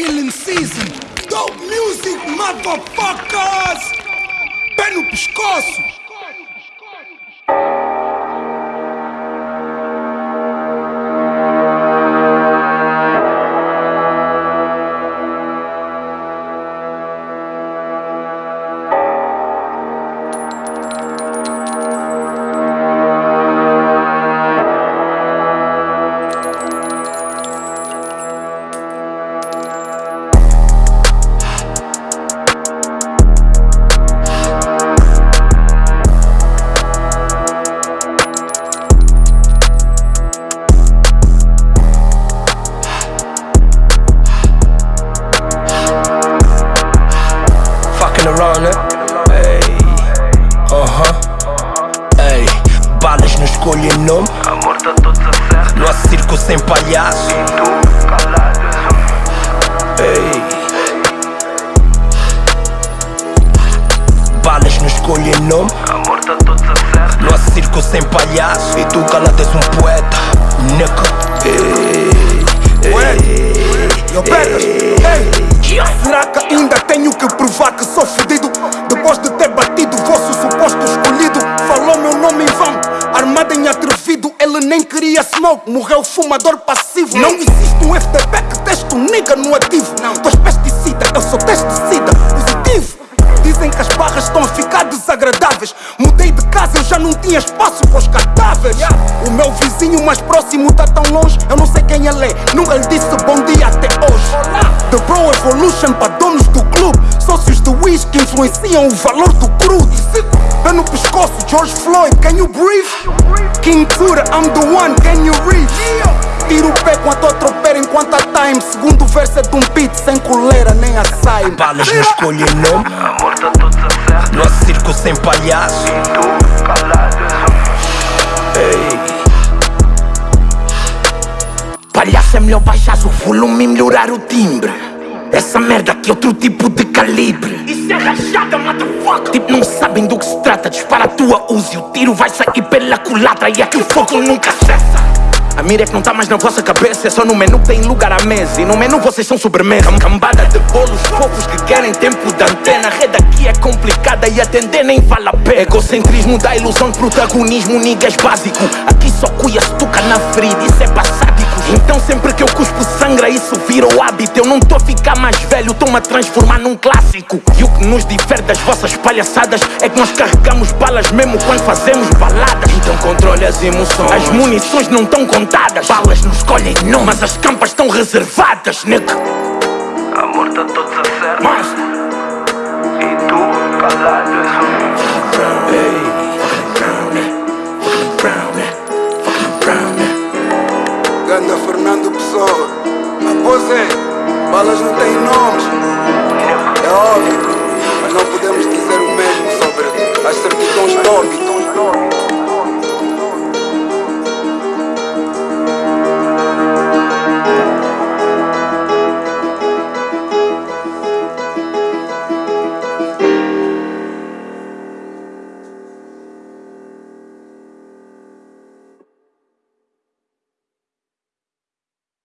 Killing season. Dope music, motherfuckers! Pé no pescoço! Ei, aham. Ei, balas não escolhem nome. Amor tá todo certo Não há circo sem palhaço. Tu calado Ei. Balas não escolhem nome. Amor tá todo certo Não há circo sem palhaço. E tu calado és um poeta. Nigga. Ei, Eu pegas, ei! Será que ainda tenho armado em atrevido Ele nem queria smoke, morreu fumador passivo. Não existe um FTP que teste um nigga no ativo. Tu és pesticida, eu sou testicida Positivo. Dizem que as barras estão a ficar desagradáveis. Mudei de casa, eu já não tinha espaço para os cadáveres. O meu vizinho mais próximo tá tão longe Eu não sei quem ele é, nunca lhe disse bom dia até hoje. The Bro Evolution para donos do clube. Sócios de whisky influenciam o valor do crudo. Pé no pescoço, George Floyd, can you breathe? King Tura, I'm the one, can you read? Tiro o pé enquanto a tropeira enquanto a time Segundo verso é de um beat sem coleira nem açaí Balas não escolhem nome. Não há circo sem palhaço. Ei. Palhaço é melhor baixar o volume e melhorar o timbre Essa merda aqui é outro tipo de calibre. Isso é rachada, motherfucker. Tipo, não sabem do que se trata. Dispara a tua usa e o tiro vai sair pela culatra. E aqui o fogo nunca cessa. A mira é que não tá mais na vossa cabeça. É só no menu que tem lugar à mesa. E no menu vocês são sobremesa. Cam- Cambada de bolos fofos que querem tempo de antena. A rede aqui é complicada e atender nem vale a pena. Egocentrismo dá ilusão de protagonismo Niggas básico. Aqui só cuia se toca na ferida. Isso é passádico Então sempre que eu cuspo sangra isso vira o hábito. Eu não tô a ficar mais velho, tô-me a transformar num clássico. E o que nos difere das vossas palhaçadas É que nós carregamos balas mesmo quando fazemos baladas. Então controle as emoções. As munições não estão contadas. Balas não escolhem não, mas as campas estão reservadas, nigga Amor tá todo certo Mas, E tu calado Ganda Elas não têm nomes, é óbvio, mas não podemos dizer o mesmo sobre as certidões de óbito.